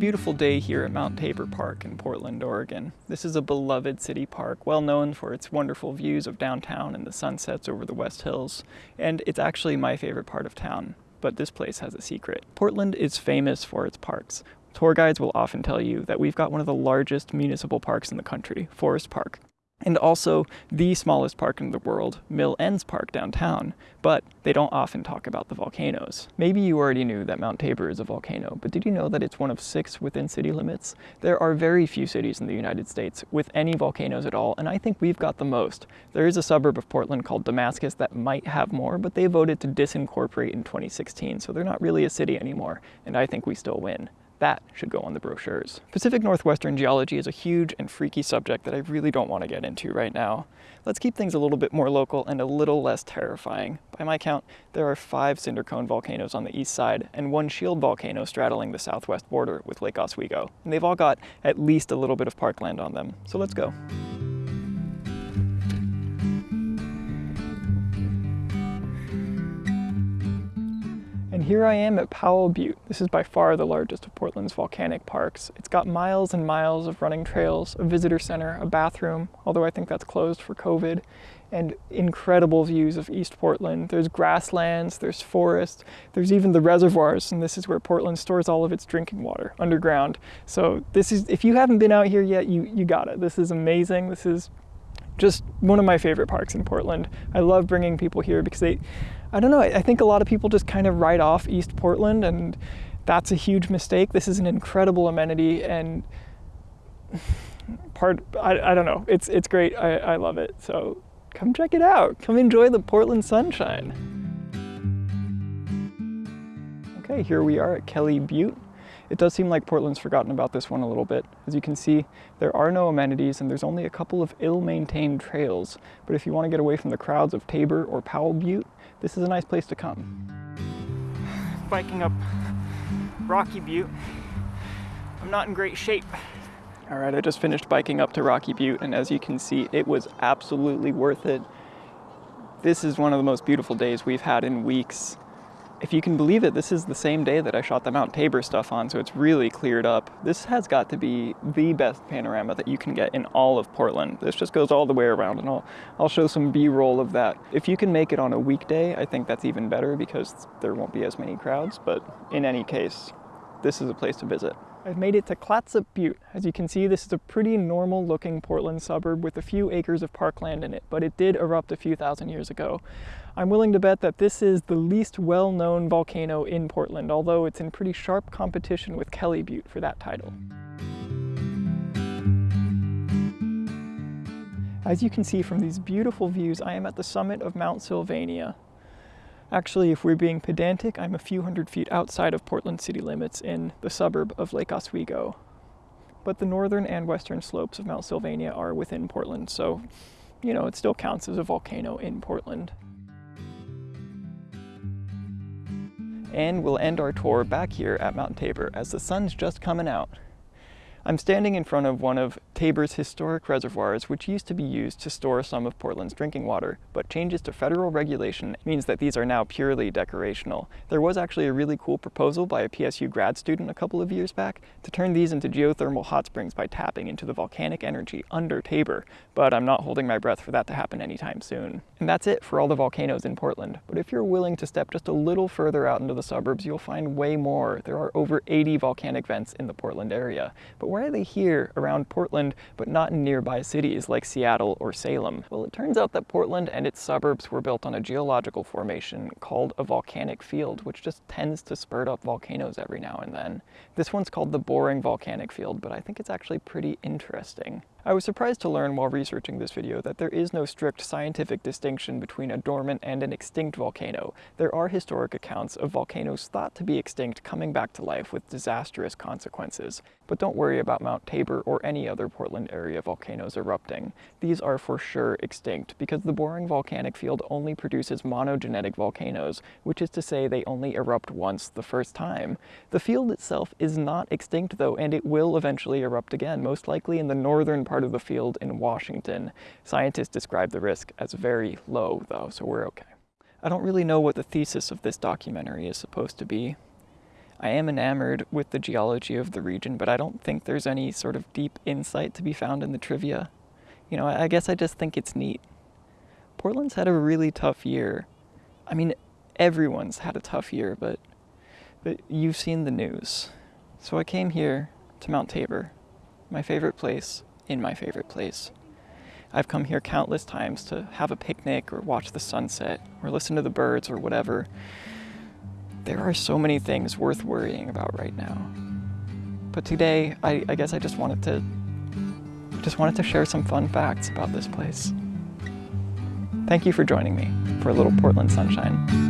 beautiful day here at Mount Tabor Park in Portland, Oregon. This is a beloved city park, well known for its wonderful views of downtown and the sunsets over the West Hills, and it's actually my favorite part of town. But this place has a secret. Portland is famous for its parks. Tour guides will often tell you that we've got one of the largest municipal parks in the country, Forest Park and also the smallest park in the world, Mill Ends Park downtown, but they don't often talk about the volcanoes. Maybe you already knew that Mount Tabor is a volcano, but did you know that it's one of six within city limits? There are very few cities in the United States with any volcanoes at all, and I think we've got the most. There is a suburb of Portland called Damascus that might have more, but they voted to disincorporate in 2016, so they're not really a city anymore, and I think we still win. That should go on the brochures. Pacific Northwestern geology is a huge and freaky subject that I really don't want to get into right now. Let's keep things a little bit more local and a little less terrifying. By my count, there are five cinder cone volcanoes on the east side and one shield volcano straddling the southwest border with Lake Oswego. And they've all got at least a little bit of parkland on them. So let's go. Here I am at Powell Butte. This is by far the largest of Portland's volcanic parks. It's got miles and miles of running trails, a visitor center, a bathroom, although I think that's closed for COVID, and incredible views of East Portland. There's grasslands, there's forests, there's even the reservoirs, and this is where Portland stores all of its drinking water underground. So this is, if you haven't been out here yet, you, you got it. This is amazing. This is just one of my favorite parks in Portland. I love bringing people here because they, I don't know, I think a lot of people just kind of write off East Portland and that's a huge mistake. This is an incredible amenity and part, I, I don't know, it's, it's great. I, I love it. So come check it out. Come enjoy the Portland sunshine. Okay, here we are at Kelly Butte. It does seem like Portland's forgotten about this one a little bit. As you can see, there are no amenities and there's only a couple of ill-maintained trails. But if you want to get away from the crowds of Tabor or Powell Butte, this is a nice place to come. Biking up Rocky Butte. I'm not in great shape. All right, I just finished biking up to Rocky Butte, and as you can see, it was absolutely worth it. This is one of the most beautiful days we've had in weeks if you can believe it, this is the same day that I shot the Mount Tabor stuff on, so it's really cleared up. This has got to be the best panorama that you can get in all of Portland. This just goes all the way around, and I'll, I'll show some B-roll of that. If you can make it on a weekday, I think that's even better because there won't be as many crowds, but in any case, this is a place to visit. I've made it to Clatsop Butte. As you can see, this is a pretty normal looking Portland suburb with a few acres of parkland in it, but it did erupt a few thousand years ago. I'm willing to bet that this is the least well-known volcano in Portland, although it's in pretty sharp competition with Kelly Butte for that title. As you can see from these beautiful views, I am at the summit of Mount Sylvania, Actually, if we're being pedantic, I'm a few hundred feet outside of Portland city limits in the suburb of Lake Oswego. But the northern and western slopes of Mount Sylvania are within Portland, so, you know, it still counts as a volcano in Portland. And we'll end our tour back here at Mount Tabor as the sun's just coming out. I'm standing in front of one of Tabor's historic reservoirs, which used to be used to store some of Portland's drinking water, but changes to federal regulation means that these are now purely decorational. There was actually a really cool proposal by a PSU grad student a couple of years back to turn these into geothermal hot springs by tapping into the volcanic energy under Tabor, but I'm not holding my breath for that to happen anytime soon. And that's it for all the volcanoes in Portland, but if you're willing to step just a little further out into the suburbs, you'll find way more. There are over 80 volcanic vents in the Portland area. But why are they here around Portland, but not in nearby cities like Seattle or Salem? Well, it turns out that Portland and its suburbs were built on a geological formation called a volcanic field, which just tends to spurt up volcanoes every now and then. This one's called the Boring Volcanic Field, but I think it's actually pretty interesting. I was surprised to learn while researching this video that there is no strict scientific distinction between a dormant and an extinct volcano. There are historic accounts of volcanoes thought to be extinct coming back to life with disastrous consequences. But don't worry about Mount Tabor or any other Portland area volcanoes erupting. These are for sure extinct because the boring volcanic field only produces monogenetic volcanoes, which is to say they only erupt once the first time. The field itself is not extinct though, and it will eventually erupt again, most likely in the northern part of the field in Washington. Scientists describe the risk as very low though, so we're okay. I don't really know what the thesis of this documentary is supposed to be. I am enamored with the geology of the region, but I don't think there's any sort of deep insight to be found in the trivia. You know, I guess I just think it's neat. Portland's had a really tough year. I mean, everyone's had a tough year, but, but you've seen the news. So I came here to Mount Tabor, my favorite place in my favorite place. I've come here countless times to have a picnic or watch the sunset or listen to the birds or whatever. There are so many things worth worrying about right now. But today, I, I guess I just wanted to just wanted to share some fun facts about this place. Thank you for joining me for a little Portland sunshine.